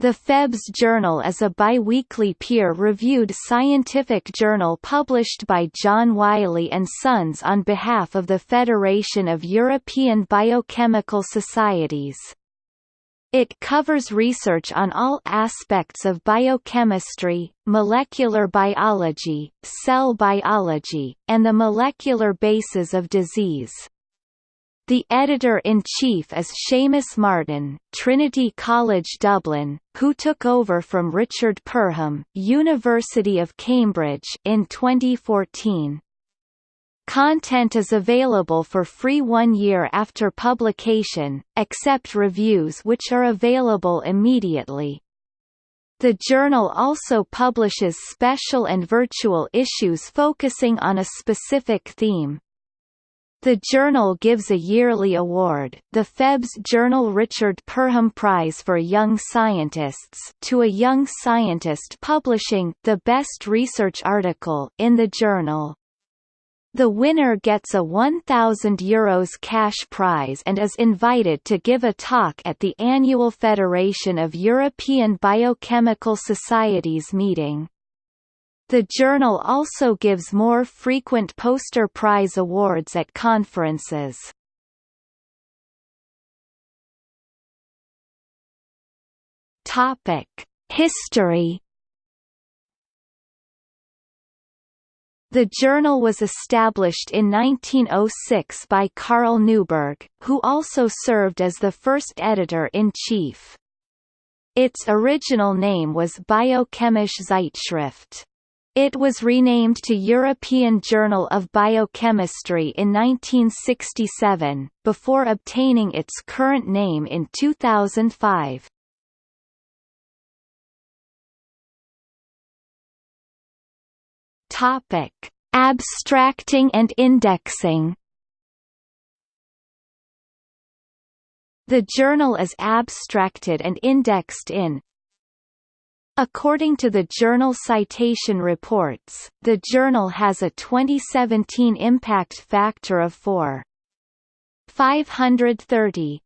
The Febs Journal is a biweekly peer-reviewed scientific journal published by John Wiley and Sons on behalf of the Federation of European Biochemical Societies. It covers research on all aspects of biochemistry, molecular biology, cell biology, and the molecular bases of disease. The editor-in-chief is Seamus Martin, Trinity College Dublin, who took over from Richard Perham, University of Cambridge in 2014. Content is available for free one year after publication, except reviews which are available immediately. The journal also publishes special and virtual issues focusing on a specific theme. The journal gives a yearly award, the Febs Journal Richard Perham Prize for Young Scientists, to a young scientist publishing the best research article in the journal. The winner gets a €1,000 Euros cash prize and is invited to give a talk at the annual Federation of European Biochemical Societies meeting. The journal also gives more frequent poster prize awards at conferences. Topic: History The journal was established in 1906 by Carl Neuberg, who also served as the first editor-in-chief. Its original name was Biochemische Zeitschrift. It was renamed to European Journal of Biochemistry in 1967, before obtaining its current name in 2005. Topic: Abstracting and indexing. The journal is abstracted and indexed in According to the Journal Citation Reports, the journal has a 2017 impact factor of 4. 530.